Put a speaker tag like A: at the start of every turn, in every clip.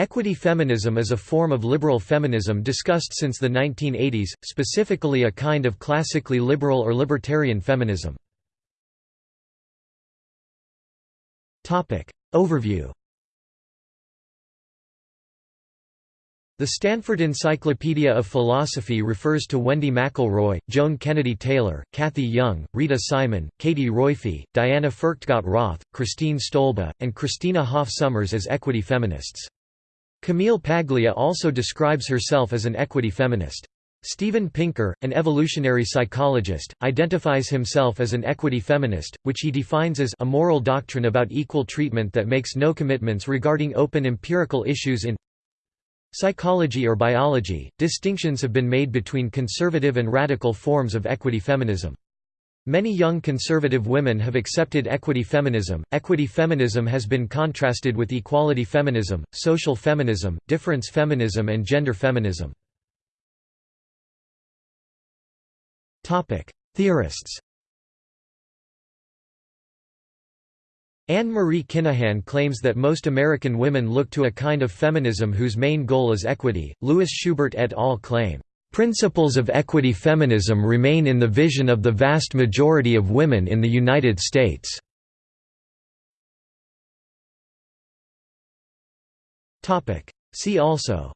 A: Equity feminism is a form of liberal feminism discussed since the 1980s, specifically a kind of classically liberal or libertarian feminism. Overview The Stanford Encyclopedia of Philosophy refers to Wendy McElroy, Joan Kennedy Taylor, Cathy Young, Rita Simon, Katie Roiphe, Diana Furchtgott Roth, Christine Stolba, and Christina Hoff Sommers as equity feminists. Camille Paglia also describes herself as an equity feminist. Steven Pinker, an evolutionary psychologist, identifies himself as an equity feminist, which he defines as a moral doctrine about equal treatment that makes no commitments regarding open empirical issues in Psychology or biology, distinctions have been made between conservative and radical forms of equity feminism. Many young conservative women have accepted equity feminism. Equity feminism has been contrasted with equality feminism, social feminism, difference feminism, and gender feminism. Topic: Theorists. Anne-Marie Kinahan claims that most American women look to a kind of feminism whose main goal is equity. Louis Schubert et al. claim, "...principles of equity feminism remain in the vision of the vast majority of women in the United States." See also.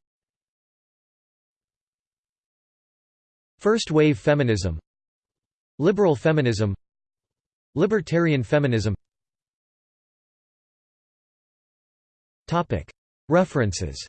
A: First wave feminism. Liberal feminism. Libertarian feminism. References